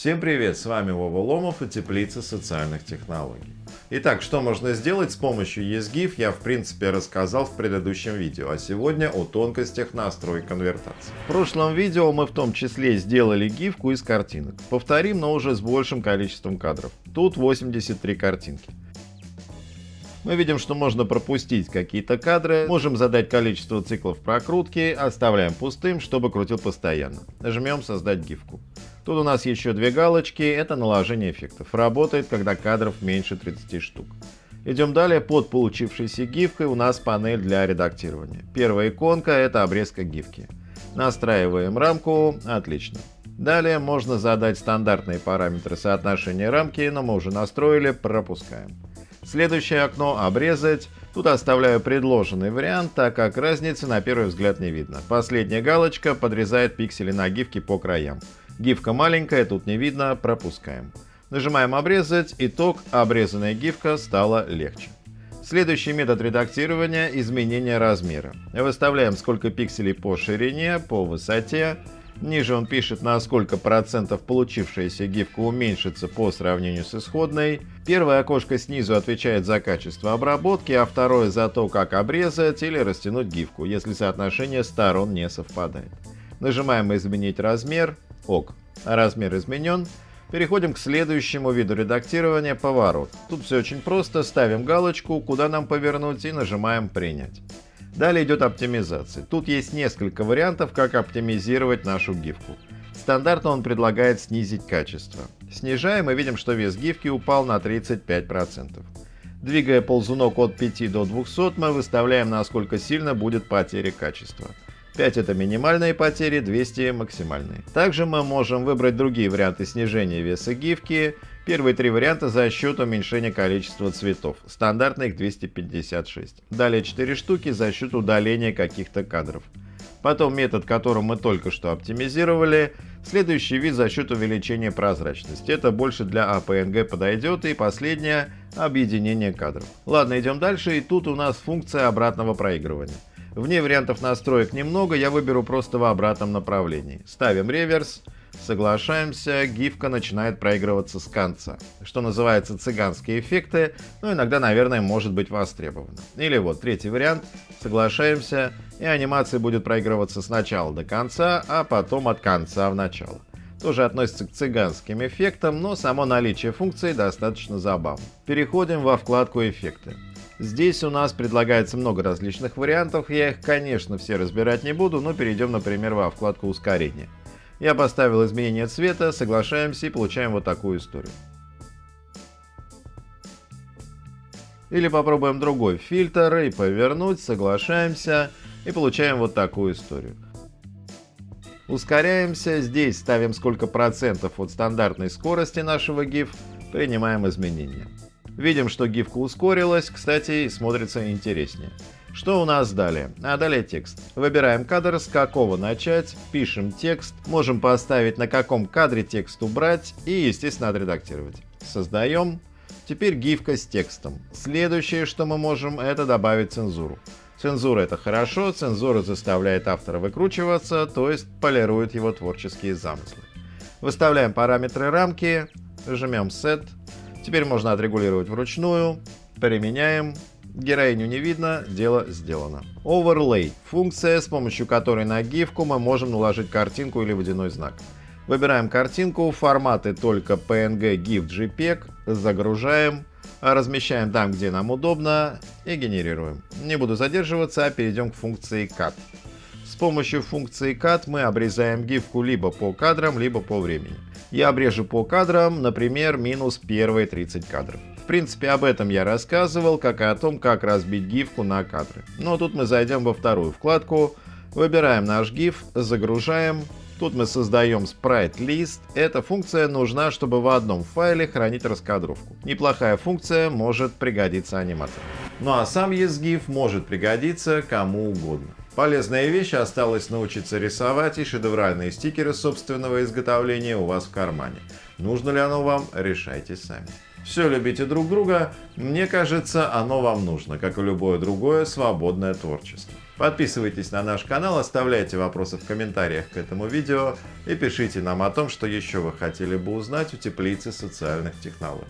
Всем привет, с вами Вова Ломов и Теплица социальных технологий. Итак, что можно сделать с помощью ESGIF я в принципе рассказал в предыдущем видео, а сегодня о тонкостях настройки конвертации. В прошлом видео мы в том числе сделали гифку из картинок. Повторим, но уже с большим количеством кадров. Тут 83 картинки. Мы видим, что можно пропустить какие-то кадры, можем задать количество циклов прокрутки, оставляем пустым, чтобы крутил постоянно. Жмем «Создать гифку». Тут у нас еще две галочки, это наложение эффектов. Работает, когда кадров меньше 30 штук. Идем далее, под получившейся гифкой у нас панель для редактирования. Первая иконка это обрезка гифки. Настраиваем рамку, отлично. Далее можно задать стандартные параметры соотношения рамки, но мы уже настроили, пропускаем. Следующее окно «Обрезать». Тут оставляю предложенный вариант, так как разницы на первый взгляд не видно. Последняя галочка подрезает пиксели на гифке по краям. Гифка маленькая, тут не видно, пропускаем. Нажимаем «Обрезать», итог «Обрезанная гифка» стала легче. Следующий метод редактирования – изменение размера. Выставляем сколько пикселей по ширине, по высоте, Ниже он пишет, на сколько процентов получившаяся гифка уменьшится по сравнению с исходной. Первое окошко снизу отвечает за качество обработки, а второе за то, как обрезать или растянуть гифку, если соотношение сторон не совпадает. Нажимаем «Изменить размер», ок, размер изменен. Переходим к следующему виду редактирования – поворот. Тут все очень просто, ставим галочку, куда нам повернуть и нажимаем «Принять». Далее идет оптимизация. Тут есть несколько вариантов, как оптимизировать нашу гифку. Стандартно он предлагает снизить качество. Снижаем и видим, что вес гифки упал на 35%. Двигая ползунок от 5 до 200, мы выставляем, насколько сильно будет потеря качества. 5 это минимальные потери, 200 максимальные. Также мы можем выбрать другие варианты снижения веса гифки. Первые три варианта за счет уменьшения количества цветов. Стандартно их 256. Далее 4 штуки за счет удаления каких-то кадров. Потом метод, которым мы только что оптимизировали. Следующий вид за счет увеличения прозрачности. Это больше для APNG подойдет. И последнее – объединение кадров. Ладно, идем дальше. И тут у нас функция обратного проигрывания. Вне вариантов настроек немного, я выберу просто в обратном направлении. Ставим реверс, соглашаемся, гифка начинает проигрываться с конца. Что называется цыганские эффекты, но иногда, наверное, может быть востребовано. Или вот третий вариант, соглашаемся, и анимация будет проигрываться сначала до конца, а потом от конца в начало тоже относится к цыганским эффектам, но само наличие функции достаточно забавно. Переходим во вкладку «Эффекты». Здесь у нас предлагается много различных вариантов, я их, конечно, все разбирать не буду, но перейдем, например, во вкладку ускорения. Я поставил изменение цвета, соглашаемся и получаем вот такую историю. Или попробуем другой фильтр и повернуть, соглашаемся и получаем вот такую историю. Ускоряемся, здесь ставим сколько процентов от стандартной скорости нашего GIF, принимаем изменения. Видим, что гифка ускорилась, кстати, смотрится интереснее. Что у нас далее? А далее текст. Выбираем кадр, с какого начать, пишем текст, можем поставить на каком кадре текст убрать и, естественно, отредактировать. Создаем. Теперь гифка с текстом. Следующее, что мы можем, это добавить цензуру. Цензура это хорошо, цензура заставляет автора выкручиваться, то есть полирует его творческие замыслы. Выставляем параметры рамки, жмем Set, Теперь можно отрегулировать вручную. Применяем. Героиню не видно, дело сделано. Overlay – функция, с помощью которой на гифку мы можем наложить картинку или водяной знак. Выбираем картинку, форматы только PNG, GIF, JPEG, загружаем, размещаем там, где нам удобно и генерируем. Не буду задерживаться, а перейдем к функции Cut. С помощью функции Cut мы обрезаем гифку либо по кадрам, либо по времени. Я обрежу по кадрам, например, минус первые 30 кадров. Принципе, об этом я рассказывал, как и о том, как разбить гифку на кадры. Но тут мы зайдем во вторую вкладку, выбираем наш гиф, загружаем. Тут мы создаем List. Эта функция нужна, чтобы в одном файле хранить раскадровку. Неплохая функция, может пригодиться аниматору. Ну а сам ESGIF может пригодиться кому угодно. Полезная вещь, осталось научиться рисовать и шедевральные стикеры собственного изготовления у вас в кармане. Нужно ли оно вам, решайте сами. Все любите друг друга, мне кажется, оно вам нужно, как и любое другое свободное творчество. Подписывайтесь на наш канал, оставляйте вопросы в комментариях к этому видео и пишите нам о том, что еще вы хотели бы узнать у теплицы социальных технологий.